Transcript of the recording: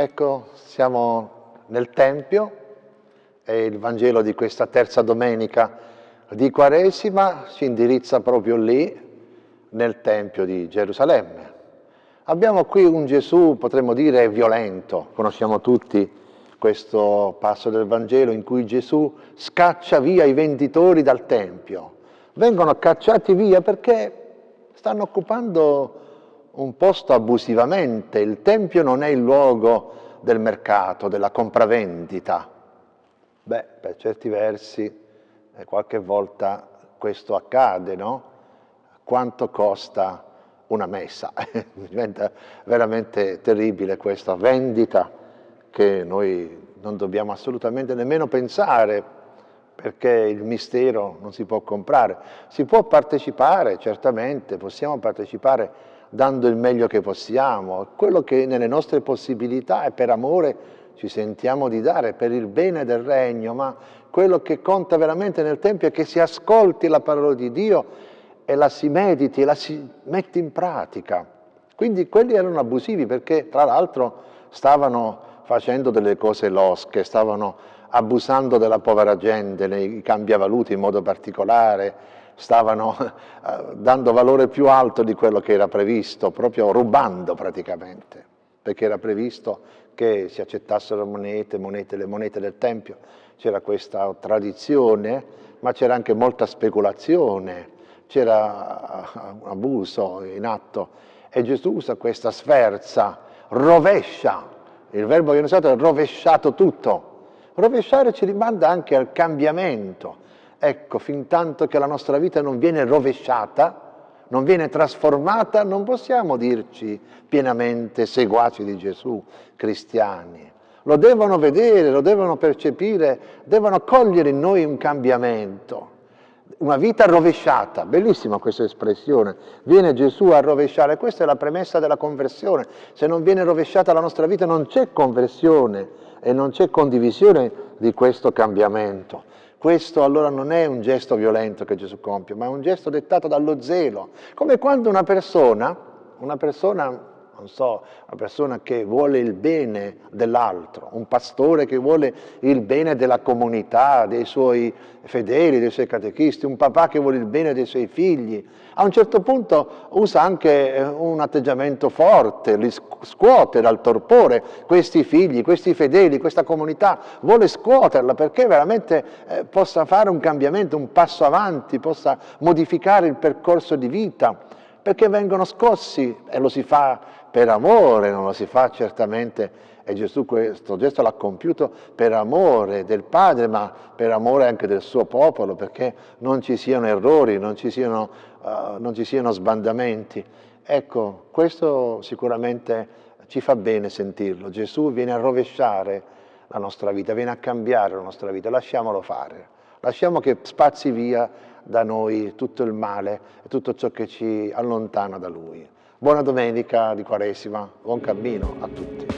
Ecco, siamo nel Tempio e il Vangelo di questa terza domenica di Quaresima si indirizza proprio lì, nel Tempio di Gerusalemme. Abbiamo qui un Gesù, potremmo dire, violento. Conosciamo tutti questo passo del Vangelo in cui Gesù scaccia via i venditori dal Tempio. Vengono cacciati via perché stanno occupando un posto abusivamente. Il Tempio non è il luogo del mercato, della compravendita. Beh, per certi versi eh, qualche volta questo accade, no? Quanto costa una messa? Diventa veramente terribile questa vendita che noi non dobbiamo assolutamente nemmeno pensare perché il mistero non si può comprare. Si può partecipare, certamente, possiamo partecipare dando il meglio che possiamo, quello che nelle nostre possibilità e per amore ci sentiamo di dare, per il bene del regno, ma quello che conta veramente nel Tempio è che si ascolti la parola di Dio e la si mediti e la si mette in pratica. Quindi quelli erano abusivi perché tra l'altro stavano facendo delle cose losche, stavano abusando della povera gente nei cambiavaluti in modo particolare, stavano eh, dando valore più alto di quello che era previsto, proprio rubando praticamente, perché era previsto che si accettassero monete, monete le monete del Tempio, c'era questa tradizione, ma c'era anche molta speculazione, c'era un abuso in atto. E Gesù usa questa sferza, rovescia, il verbo che viene usato è rovesciato tutto, Rovesciare ci rimanda anche al cambiamento. Ecco, fin tanto che la nostra vita non viene rovesciata, non viene trasformata, non possiamo dirci pienamente seguaci di Gesù, cristiani. Lo devono vedere, lo devono percepire, devono cogliere in noi un cambiamento, una vita rovesciata. Bellissima questa espressione. Viene Gesù a rovesciare, questa è la premessa della conversione. Se non viene rovesciata la nostra vita non c'è conversione, e non c'è condivisione di questo cambiamento. Questo allora non è un gesto violento che Gesù compie, ma è un gesto dettato dallo zelo. Come quando una persona, una persona non so, una persona che vuole il bene dell'altro, un pastore che vuole il bene della comunità, dei suoi fedeli, dei suoi catechisti, un papà che vuole il bene dei suoi figli, a un certo punto usa anche eh, un atteggiamento forte, li scuote dal torpore. Questi figli, questi fedeli, questa comunità, vuole scuoterla perché veramente eh, possa fare un cambiamento, un passo avanti, possa modificare il percorso di vita perché vengono scossi e lo si fa per amore, non lo si fa certamente, e Gesù questo gesto l'ha compiuto per amore del Padre, ma per amore anche del suo popolo, perché non ci siano errori, non ci siano, uh, non ci siano sbandamenti. Ecco, questo sicuramente ci fa bene sentirlo. Gesù viene a rovesciare la nostra vita, viene a cambiare la nostra vita, lasciamolo fare. Lasciamo che spazi via da noi tutto il male e tutto ciò che ci allontana da Lui. Buona domenica di Quaresima, buon cammino a tutti.